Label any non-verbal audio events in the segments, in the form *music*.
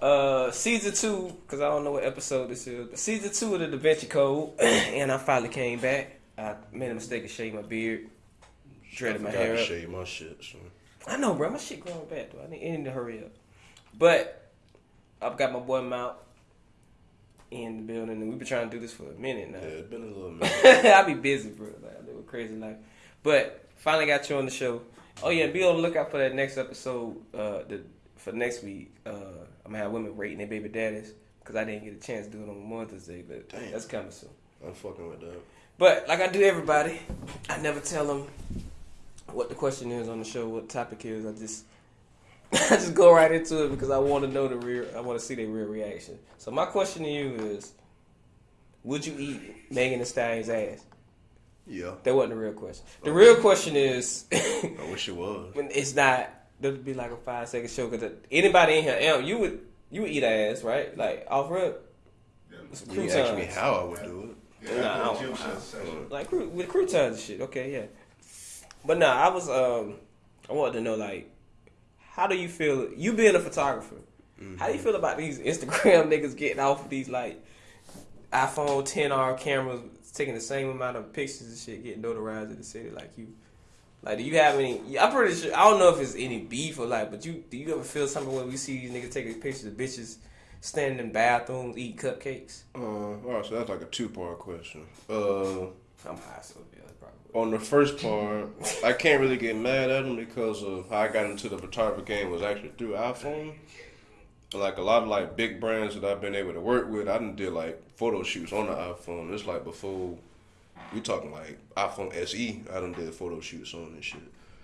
Uh, season two, because I don't know what episode this is, but season two of the Da Vinci Code, *clears throat* and I finally came back. I made a mistake of shaving my beard, dreaded my I hair to shave my shit. So. I know, bro. My shit growing back though. I need, I need to hurry up. But I've got my boy Mount in the building, and we've been trying to do this for a minute now. Yeah, it's been a little *laughs* minute. I be busy, bro. Like, I live a crazy life. But finally got you on the show. Oh yeah, be on the lookout for that next episode. Uh, the for next week, uh, I'm gonna have women rating their baby daddies because I didn't get a chance to do it on Mother's Day, but Damn. that's coming soon. I'm fucking with that. But like I do everybody, I never tell them what the question is on the show, what the topic is. I just *laughs* I just go right into it because I want to know the real. I want to see their real reaction. So my question to you is: Would you eat Megan Thee Stallion's ass? Yeah, That wasn't the real question. The real question is: *laughs* I wish it was. when it's not. That'd be like a five second show because anybody in here, Em, you would you would eat ass, right? Like off rip, some You asked me how I would do it. Nah, I don't- like cru- with croutons and shit. Okay, yeah. But nah, I was um, I wanted to know like, how do you feel? You being a photographer, how do you feel about these Instagram *laughs* niggas getting off of these like iPhone 10R cameras, taking the same amount of pictures and shit, getting notarized in the city like you? Like, do you have any? I'm pretty sure. I don't know if it's any beef or like, but you do you ever feel something when we see these niggas taking pictures of bitches standing in bathrooms eating cupcakes? Uh, all right, so that's like a two part question. Uh, I'm high, so yeah, probably. on the first part, I can't really get mad at them because of how I got into the photography game was actually through iPhone. Like a lot of like big brands that I've been able to work with, I done did like photo shoots on the iPhone. It's like before we talking like iPhone SE, I done did photo shoots on and shit.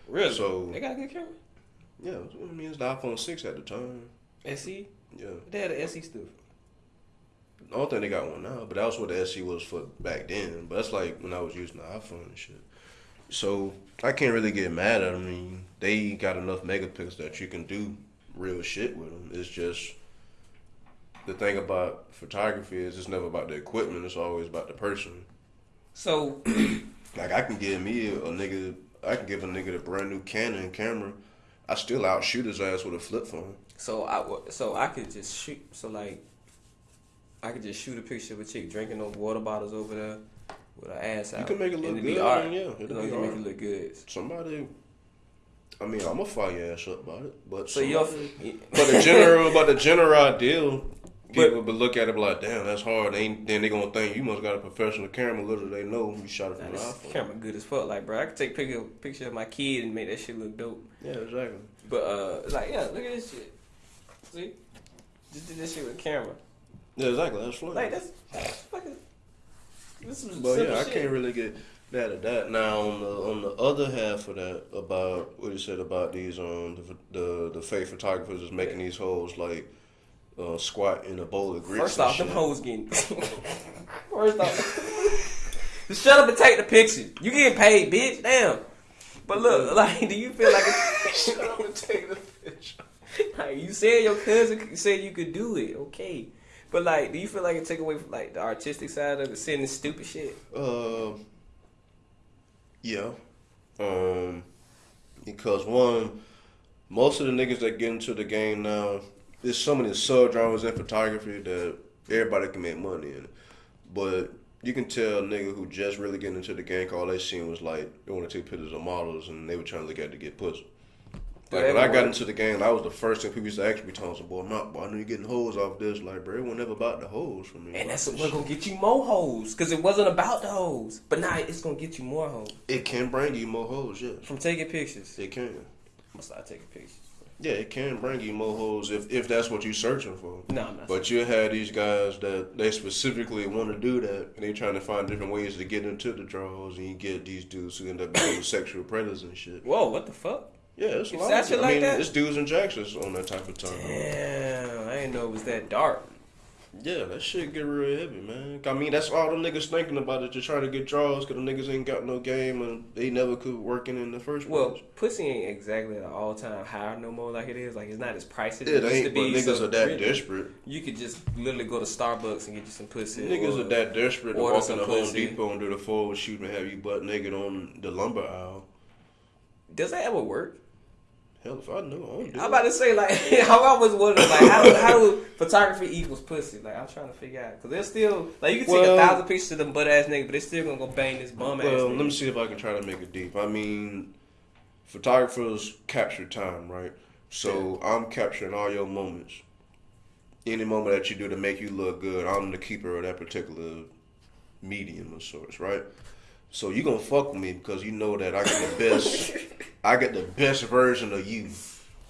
Really? So- they got a good camera. Yeah, I mean it's the iPhone six at the time. SE. Yeah, They had the SE stuff. I don't think they got one now, but that was what the SE was for back then. But that's like when I was using the iPhone and shit. So I can't really get mad at them. I mean, they got enough megapixels that you can do real shit with them. It's just the thing about photography is it's never about the equipment. It's always about the person. So *clears throat* Like I can give me a, a nigga, I can give a nigga a brand new Canon camera. I still outshoot his ass with a flip phone. so I so I could just shoot. So like, I could just shoot a picture of a chick drinking those water bottles over there with her ass out. You can make it look it'd be good, art. yeah, You it'll know, be you can make it look good. Somebody, I mean, I'm gonna fire your ass up about it, but So somebody- But the general, but the general deal, But- people would look at it like, damn, that's hard. They ain't, then they gonna think you must got a professional camera. Little they know you shot it from an this iPhone. camera good as fuck. Like, bro, I could take a picture, picture of my kid and make that shit look dope. Yeah, exactly. But uh, like, yeah, look at this shit. See, just did this shit with camera. Yeah, exactly. That's fun. Like that's, that's fucking. This is but yeah, I shit. can't really get mad at that. Now on the on the other half of that, about what you said about these um the the, the fake photographers is making these hoes like uh, squat in a bowl of grits. First off, them shit. hoes getting. *laughs* First off, just *laughs* shut up and take the picture. You getting paid, bitch. Damn. But look, *laughs* like, do you feel like it's, shut up and take the picture? Like you said, your cousin said you could do it. Okay, but like, do you feel like it take away from like the artistic side of it, saying this stupid shit? Uh, yeah. Um, because one, most of the niggas that get into the game now, there's so many sub genres in photography that everybody can make money in. But you can tell a nigga who just really getting into the game, all they seen was like they want to take pictures of models and they were trying to look at it to get pussy. Like when I got into the game, I was the first thing people used to ask me, some boy, not, boy, I know you getting hoes off this. Like, bro, it wasn't ever about the hoes for me. And that's what's gonna get you more hoes, cause it wasn't about the hoes. But now it's gonna get you more hoes It can bring you more hoes, yeah. from taking pictures. It can. I'm gonna start taking pictures. Yeah, it can bring you more hoes if, if that's what you're searching for. No, I'm not. But you have these guys that they specifically want to do that, and they trying to find different ways to get into the draws, and you get these dudes who end up being *coughs* sexual predators and shit. Whoa, what the fuck? Yeah, it's a lot. that shit I mean, that? it's dudes and jacksons on that type of time. Damn, I didn't know it was that dark. Yeah, that shit get real heavy, man. I mean, that's all the niggas thinking about is just trying to get draws because the niggas ain't got no game and they never could work in in the first Well, place. pussy ain't exactly at an all time high no more like it is. Like it's not as pricey as It it used to ain't, but be. niggas so are that really, desperate. You could just literally go to Starbucks and get you some pussy. Niggas or- are that desperate to walk in the Home. Depot and do the forward shoot and have you butt naked on the lumber aisle. Does that ever work? Hell, if I knew, I would do I'm about to say like *laughs* how I was wondering like how do, how do photography equals pussy? Like I'm trying to figure out because they're still like you can take Well- a thousand pictures of them butt ass nigga, but they still gonna go bang this bum ass. Well, let me see if I can try to make it deep. I mean, photographers capture time, right? So I'm capturing all your moments. Any moment that you do to make you look good, I'm the keeper of that particular medium of sorts, right? So you gonna fuck with me because you know that I get the best, *laughs* I get the best version of you.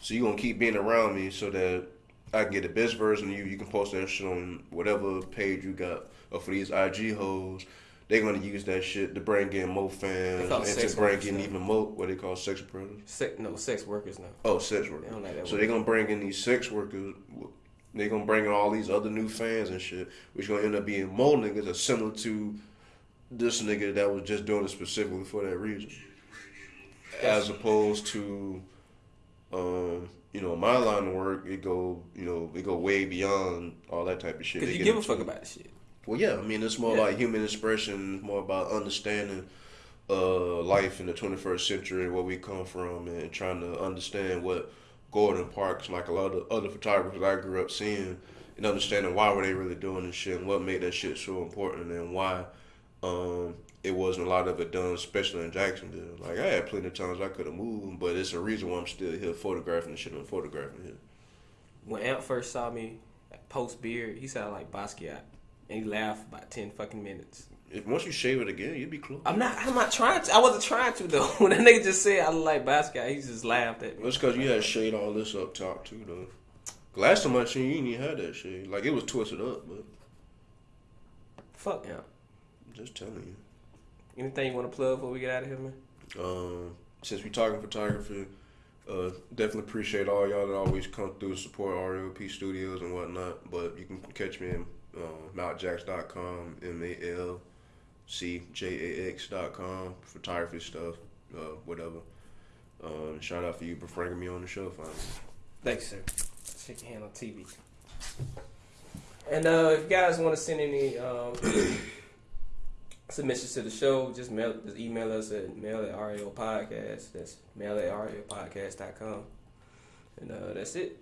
So you gonna keep being around me so that I can get the best version of you. You can post that shit on whatever page you got. Or for these IG hoes, they're gonna use that shit to bring in more fans and to bring workers in now. even more what they call sex predators. sex, no sex workers now. Oh, sex workers. They like so they're gonna bring in these sex workers. They're gonna bring in all these other new fans and shit, which gonna end up being more niggas that's similar to this nigga that was just doing it specifically for that reason, as opposed to, um, you know, my line of work. It go, you know, it go way beyond all that type of shit. Because you give a fuck about this shit. well, yeah, I mean, it's more Yeah. like human expression, more about understanding uh, life in the 21st century, where we come from, and trying to understand what Gordon Parks, like a lot of other photographers I grew up seeing, and understanding why were they really doing this shit, and what made that shit so important, and why um, it wasn't a lot of it done, especially in Jacksonville. Like, I had plenty of times I could have moved, but it's a reason why I'm still here photographing the shit I'm photographing here. When Amp first saw me post beard, he sounded like Basquiat, and he laughed about ten fucking minutes. If once you shave it again, you'd be close. I'm not. I'm not trying to. I wasn't trying to though. *laughs* When that nigga just said I look like Basquiat, he just laughed at me. It's because you had shade all this up top too, though. Last time I seen you, you didn't have that shade. Like it was twisted up, but Fuck Amp. just telling you. Anything you want to plug before we get out of here, man? Um, since we're talking photography, uh, definitely appreciate all y'all that always come through support RLP Studios and whatnot. But you can catch me in uh, malcjax.com, m a l c j a x.com, photography stuff, uh, whatever. Um, shout out for you for bringing me on the show, finally. Thanks, sir. Shake your hand on TV. And uh, if you guys want to send any um, submissions to the show, just mail, just email us at mail at RAO podcast. That's mail at RAO podcast.com. And uh, that's it.